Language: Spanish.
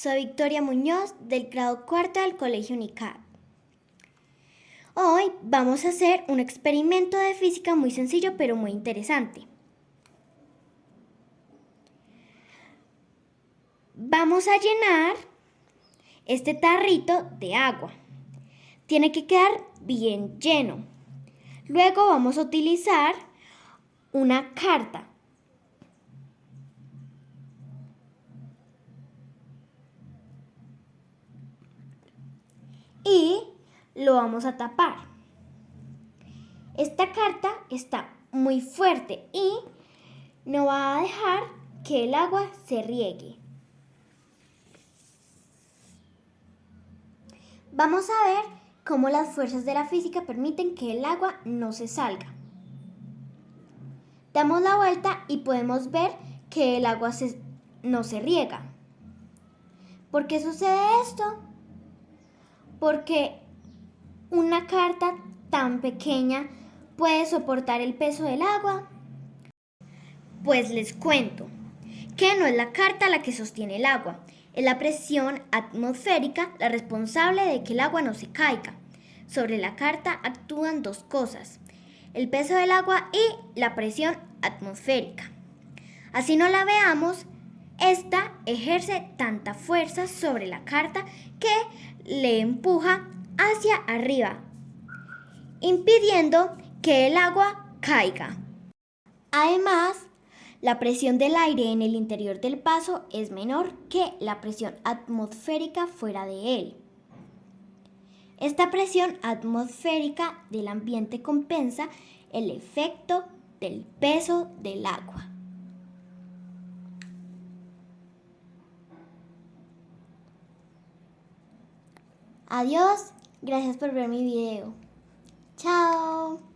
Soy Victoria Muñoz del grado cuarto del Colegio UNICAD. Hoy vamos a hacer un experimento de física muy sencillo pero muy interesante. Vamos a llenar este tarrito de agua. Tiene que quedar bien lleno. Luego vamos a utilizar una carta lo vamos a tapar. Esta carta está muy fuerte y no va a dejar que el agua se riegue. Vamos a ver cómo las fuerzas de la física permiten que el agua no se salga. Damos la vuelta y podemos ver que el agua no se riega. ¿Por qué sucede esto? porque una carta tan pequeña puede soportar el peso del agua? Pues les cuento que no es la carta la que sostiene el agua, es la presión atmosférica la responsable de que el agua no se caiga. Sobre la carta actúan dos cosas, el peso del agua y la presión atmosférica. Así no la veamos, esta ejerce tanta fuerza sobre la carta que le empuja hacia arriba, impidiendo que el agua caiga. Además, la presión del aire en el interior del vaso es menor que la presión atmosférica fuera de él. Esta presión atmosférica del ambiente compensa el efecto del peso del agua. Adiós, Gracias por ver mi video. ¡Chao!